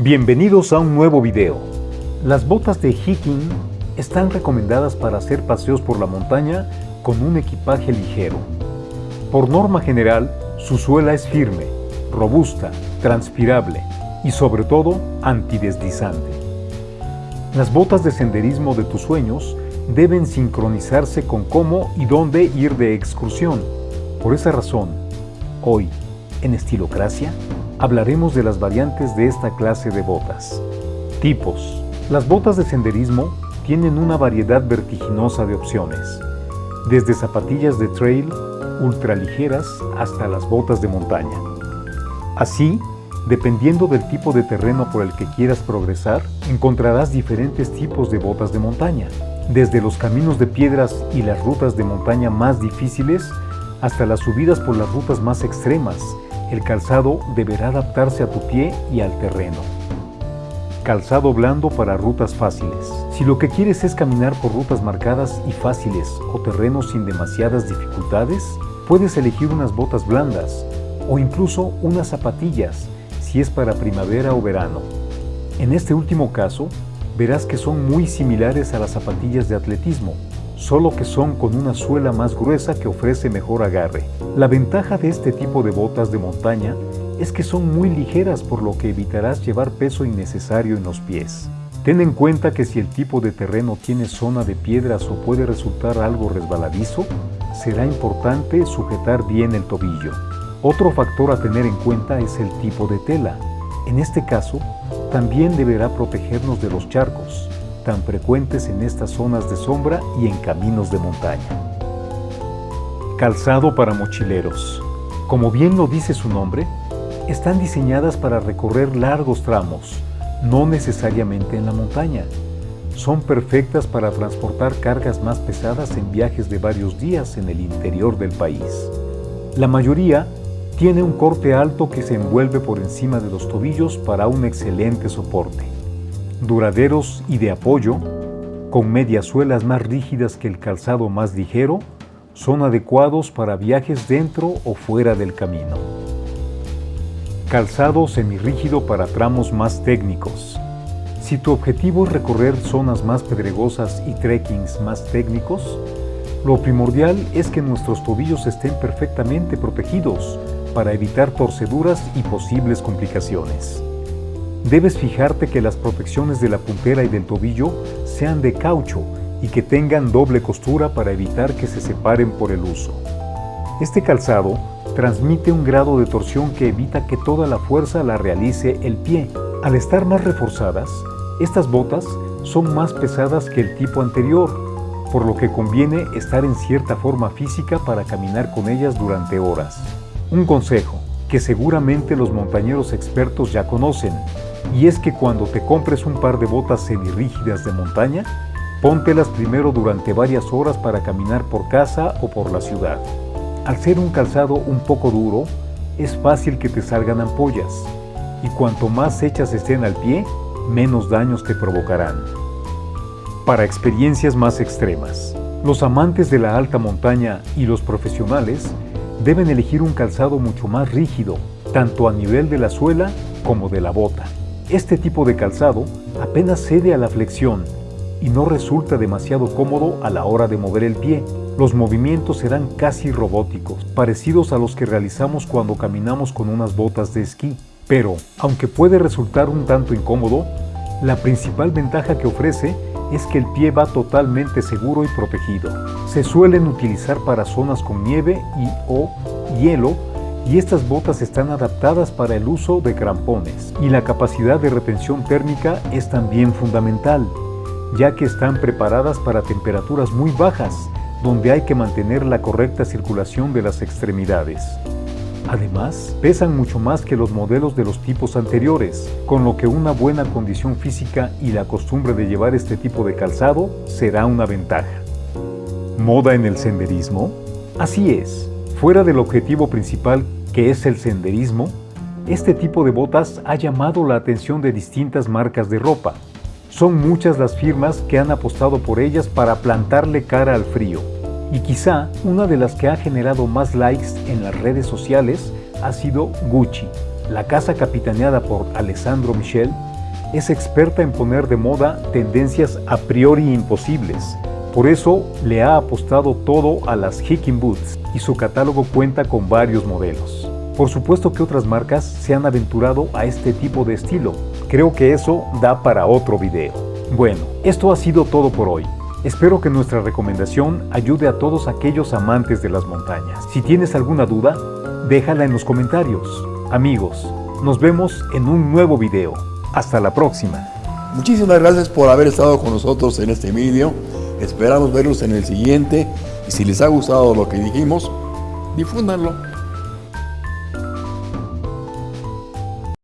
Bienvenidos a un nuevo video. Las botas de hiking están recomendadas para hacer paseos por la montaña con un equipaje ligero. Por norma general, su suela es firme, robusta, transpirable y sobre todo antideslizante. Las botas de senderismo de tus sueños deben sincronizarse con cómo y dónde ir de excursión. Por esa razón, hoy, en Estilocracia, hablaremos de las variantes de esta clase de botas. Tipos. Las botas de senderismo tienen una variedad vertiginosa de opciones, desde zapatillas de trail ultraligeras hasta las botas de montaña. Así, dependiendo del tipo de terreno por el que quieras progresar, encontrarás diferentes tipos de botas de montaña, desde los caminos de piedras y las rutas de montaña más difíciles hasta las subidas por las rutas más extremas el calzado deberá adaptarse a tu pie y al terreno. Calzado blando para rutas fáciles. Si lo que quieres es caminar por rutas marcadas y fáciles o terrenos sin demasiadas dificultades, puedes elegir unas botas blandas o incluso unas zapatillas si es para primavera o verano. En este último caso, verás que son muy similares a las zapatillas de atletismo, solo que son con una suela más gruesa que ofrece mejor agarre. La ventaja de este tipo de botas de montaña es que son muy ligeras por lo que evitarás llevar peso innecesario en los pies. Ten en cuenta que si el tipo de terreno tiene zona de piedras o puede resultar algo resbaladizo, será importante sujetar bien el tobillo. Otro factor a tener en cuenta es el tipo de tela. En este caso, también deberá protegernos de los charcos tan frecuentes en estas zonas de sombra y en caminos de montaña. Calzado para mochileros. Como bien lo dice su nombre, están diseñadas para recorrer largos tramos, no necesariamente en la montaña. Son perfectas para transportar cargas más pesadas en viajes de varios días en el interior del país. La mayoría tiene un corte alto que se envuelve por encima de los tobillos para un excelente soporte duraderos y de apoyo, con medias suelas más rígidas que el calzado más ligero, son adecuados para viajes dentro o fuera del camino. Calzado semirrígido para tramos más técnicos. Si tu objetivo es recorrer zonas más pedregosas y trekkings más técnicos, lo primordial es que nuestros tobillos estén perfectamente protegidos para evitar torceduras y posibles complicaciones. Debes fijarte que las protecciones de la puntera y del tobillo sean de caucho y que tengan doble costura para evitar que se separen por el uso. Este calzado transmite un grado de torsión que evita que toda la fuerza la realice el pie. Al estar más reforzadas, estas botas son más pesadas que el tipo anterior, por lo que conviene estar en cierta forma física para caminar con ellas durante horas. Un consejo que seguramente los montañeros expertos ya conocen, y es que cuando te compres un par de botas semirrígidas de montaña, póntelas primero durante varias horas para caminar por casa o por la ciudad. Al ser un calzado un poco duro, es fácil que te salgan ampollas, y cuanto más hechas estén al pie, menos daños te provocarán. Para experiencias más extremas, los amantes de la alta montaña y los profesionales deben elegir un calzado mucho más rígido, tanto a nivel de la suela como de la bota. Este tipo de calzado apenas cede a la flexión y no resulta demasiado cómodo a la hora de mover el pie. Los movimientos serán casi robóticos, parecidos a los que realizamos cuando caminamos con unas botas de esquí. Pero, aunque puede resultar un tanto incómodo, la principal ventaja que ofrece es que el pie va totalmente seguro y protegido. Se suelen utilizar para zonas con nieve y o hielo y estas botas están adaptadas para el uso de crampones y la capacidad de retención térmica es también fundamental, ya que están preparadas para temperaturas muy bajas, donde hay que mantener la correcta circulación de las extremidades. Además, pesan mucho más que los modelos de los tipos anteriores, con lo que una buena condición física y la costumbre de llevar este tipo de calzado será una ventaja. ¿Moda en el senderismo? Así es, fuera del objetivo principal que es el senderismo, este tipo de botas ha llamado la atención de distintas marcas de ropa. Son muchas las firmas que han apostado por ellas para plantarle cara al frío. Y quizá una de las que ha generado más likes en las redes sociales ha sido Gucci. La casa capitaneada por Alessandro Michel es experta en poner de moda tendencias a priori imposibles. Por eso le ha apostado todo a las Hiking Boots y su catálogo cuenta con varios modelos. Por supuesto que otras marcas se han aventurado a este tipo de estilo. Creo que eso da para otro video. Bueno, esto ha sido todo por hoy. Espero que nuestra recomendación ayude a todos aquellos amantes de las montañas. Si tienes alguna duda, déjala en los comentarios. Amigos, nos vemos en un nuevo video. Hasta la próxima. Muchísimas gracias por haber estado con nosotros en este video. Esperamos verlos en el siguiente y si les ha gustado lo que dijimos, difúndanlo.